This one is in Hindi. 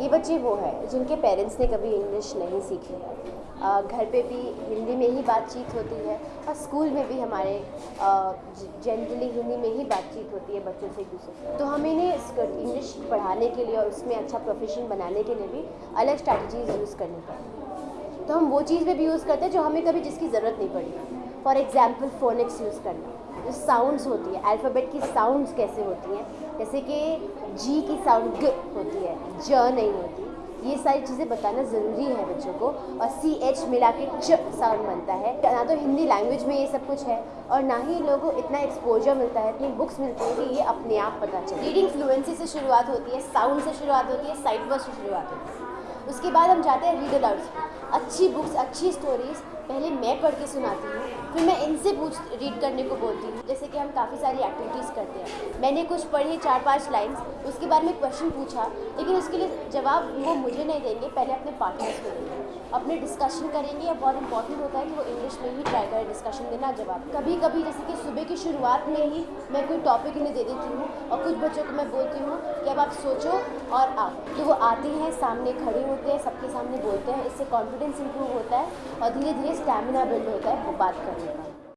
ये बच्चे वो हैं जिनके पेरेंट्स ने कभी इंग्लिश नहीं सीखी है। घर पे भी हिंदी में ही बातचीत होती है और स्कूल में भी हमारे जनरली हिंदी में ही बातचीत होती है बच्चों से एक दूसरे तो हमें इन्हें इंग्लिश पढ़ाने के लिए और उसमें अच्छा प्रोफेशन बनाने के लिए भी अलग स्ट्रैटेजीज यूज़ करनी पड़ती तो हम वो चीज़ में भी यूज़ करते हैं जो हमें कभी जिसकी ज़रूरत नहीं पड़ी। फॉर एग्ज़ाम्पल फ़ोनिक्स यूज़ करना। जो साउंड्स होती है अल्फ़ाबेट की साउंड्स कैसे होती हैं जैसे कि जी की साउंड ग होती है ज नहीं होती। ये सारी चीज़ें बताना ज़रूरी है बच्चों को। और सी एच मिला के च साउंड बनता है। ना तो हिंदी लैंग्वेज में ये सब कुछ है और ना ही लोगों को इतना एक्सपोजर मिलता है, इतनी बुक्स मिलती हैं कि ये अपने आप पता चले। रीडिंग फ्लुएंसी से शुरुआत होती है साउंड से शुरुआत होती है साइट वर्ड से शुरुआत होती है। उसके बाद हम जाते हैं रीड अलाउड अच्छी बुक्स अच्छी स्टोरीज़ पहले मैं पढ़ के सुनाती हूँ, फिर मैं इनसे पूछ रीड करने को बोलती हूँ। जैसे कि हम काफ़ी सारी एक्टिविटीज़ करते हैं। मैंने कुछ पढ़ी चार पाँच लाइंस उसके बाद में क्वेश्चन पूछा, लेकिन उसके लिए जवाब वो मुझे नहीं देंगे, पहले अपने पार्टनर्स को देंगे। अपने डिस्कशन करेंगे, या बहुत इंपॉर्टेंट होता है कि वो इंग्लिश में ही ट्राई करें डिस्कशन देना जवाब। कभी कभी जैसे कि सुबह की शुरुआत में ही मैं कोई टॉपिक इन्हें दे देती हूँ, और कुछ बच्चों को मैं बोलती हूँ कि अब आप सोचो और आओ। तो वो आते हैं, सामने खड़े होते हैं, सबके सामने बोलते हैं, इससे कॉन्फिडेंस इंप्रूव होता है, और धीरे धीरे स्टैमिना बिल्ड होता है वो बात करने का।